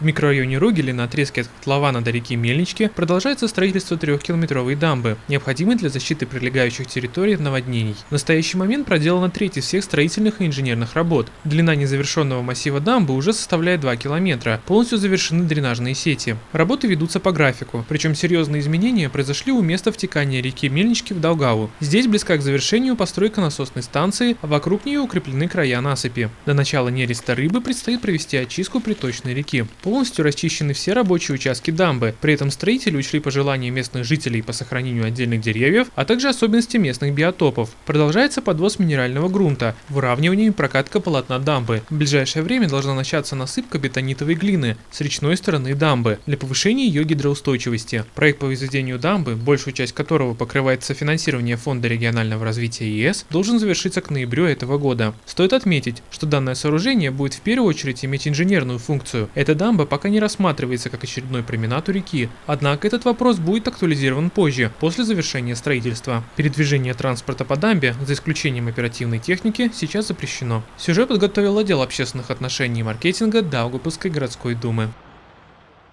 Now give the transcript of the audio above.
В микрорайоне Ругели на отрезке от котлована до реки Мельнички продолжается строительство трехкилометровой дамбы, необходимой для защиты прилегающих территорий от наводнений. В настоящий момент проделана треть из всех строительных и инженерных работ. Длина незавершенного массива дамбы уже составляет 2 километра, полностью завершены дренажные сети. Работы ведутся по графику, причем серьезные изменения произошли у места втекания реки Мельнички в Долгаву. Здесь близка к завершению постройка насосной станции, а вокруг нее укреплены края насыпи. До начала нереста рыбы предстоит провести очистку приточной реки. Полностью расчищены все рабочие участки дамбы, при этом строители учли пожелания местных жителей по сохранению отдельных деревьев, а также особенности местных биотопов. Продолжается подвоз минерального грунта, выравнивание и прокатка полотна дамбы. В ближайшее время должна начаться насыпка бетонитовой глины с речной стороны дамбы для повышения ее гидроустойчивости. Проект по возведению дамбы, большую часть которого покрывает софинансирование Фонда регионального развития ЕС, должен завершиться к ноябрю этого года. Стоит отметить, что данное сооружение будет в первую очередь иметь инженерную функцию. Эта дамба пока не рассматривается как очередной променад у реки, однако этот вопрос будет актуализирован позже, после завершения строительства. Передвижение транспорта по дамбе, за исключением оперативной техники, сейчас запрещено. Сюжет подготовил отдел общественных отношений и маркетинга Даугапилской городской думы.